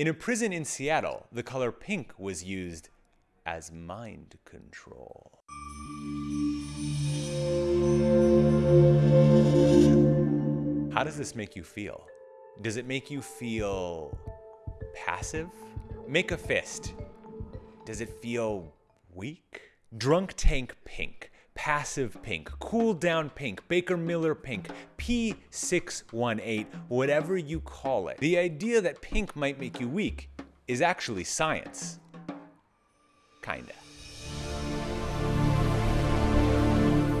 In a prison in Seattle, the color pink was used as mind control. How does this make you feel? Does it make you feel passive? Make a fist. Does it feel weak? Drunk tank pink, passive pink, cool down pink, Baker Miller pink, P618, whatever you call it. The idea that pink might make you weak is actually science. Kinda.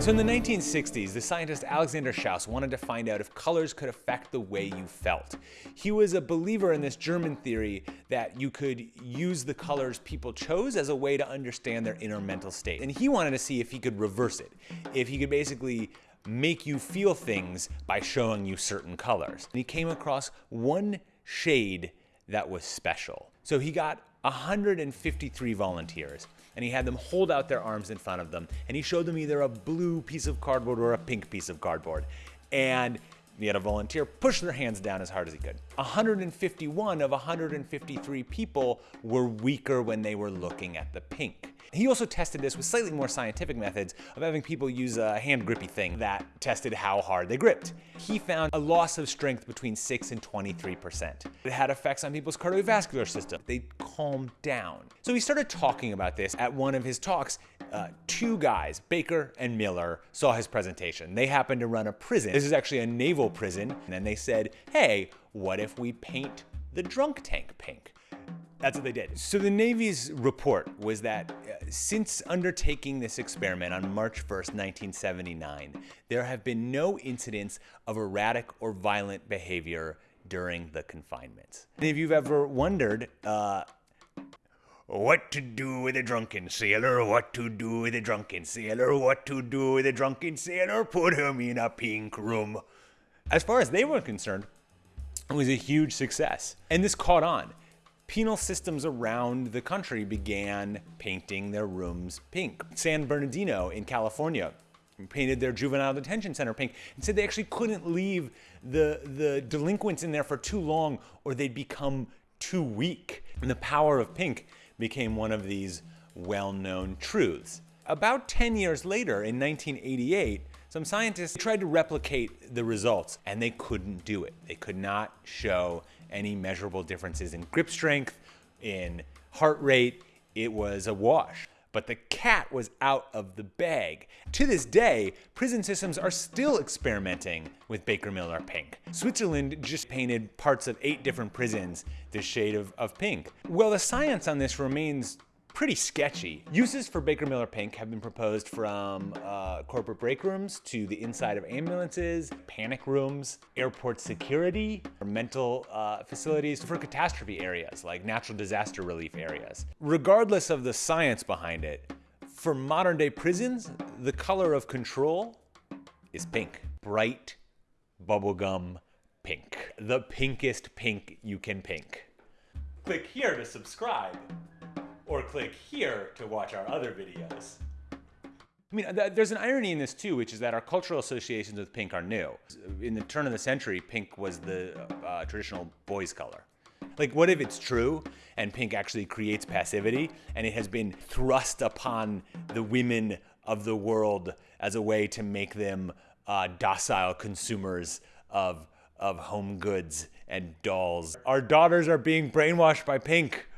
So in the 1960s, the scientist Alexander Schauss wanted to find out if colors could affect the way you felt. He was a believer in this German theory that you could use the colors people chose as a way to understand their inner mental state. And he wanted to see if he could reverse it, if he could basically make you feel things by showing you certain colors. And he came across one shade that was special. So he got 153 volunteers and he had them hold out their arms in front of them and he showed them either a blue piece of cardboard or a pink piece of cardboard. And he had a volunteer push their hands down as hard as he could. 151 of 153 people were weaker when they were looking at the pink. He also tested this with slightly more scientific methods of having people use a hand grippy thing that tested how hard they gripped. He found a loss of strength between 6 and 23%. It had effects on people's cardiovascular system. They calmed down. So he started talking about this at one of his talks. Uh, two guys, Baker and Miller, saw his presentation. They happened to run a prison. This is actually a naval prison. And then they said, hey, what if we paint the drunk tank pink? That's what they did. So the Navy's report was that uh, since undertaking this experiment on March 1st, 1979, there have been no incidents of erratic or violent behavior during the confinement. And if you've ever wondered, uh, what to do with a drunken sailor? What to do with a drunken sailor? What to do with a drunken sailor? Put him in a pink room. As far as they were concerned, it was a huge success. And this caught on penal systems around the country began painting their rooms pink. San Bernardino in California painted their juvenile detention center pink and said they actually couldn't leave the, the delinquents in there for too long or they'd become too weak. And the power of pink became one of these well-known truths. About 10 years later, in 1988, some scientists tried to replicate the results and they couldn't do it. They could not show any measurable differences in grip strength, in heart rate. It was a wash. But the cat was out of the bag. To this day, prison systems are still experimenting with Baker Miller pink. Switzerland just painted parts of eight different prisons this shade of, of pink. Well, the science on this remains pretty sketchy. Uses for Baker Miller Pink have been proposed from uh, corporate break rooms to the inside of ambulances, panic rooms, airport security, mental uh, facilities, for catastrophe areas like natural disaster relief areas. Regardless of the science behind it, for modern day prisons, the color of control is pink. Bright bubblegum pink. The pinkest pink you can pink. Click here to subscribe or click here to watch our other videos. I mean, there's an irony in this too, which is that our cultural associations with pink are new. In the turn of the century, pink was the uh, traditional boys' color. Like, what if it's true and pink actually creates passivity and it has been thrust upon the women of the world as a way to make them uh, docile consumers of, of home goods and dolls? Our daughters are being brainwashed by pink.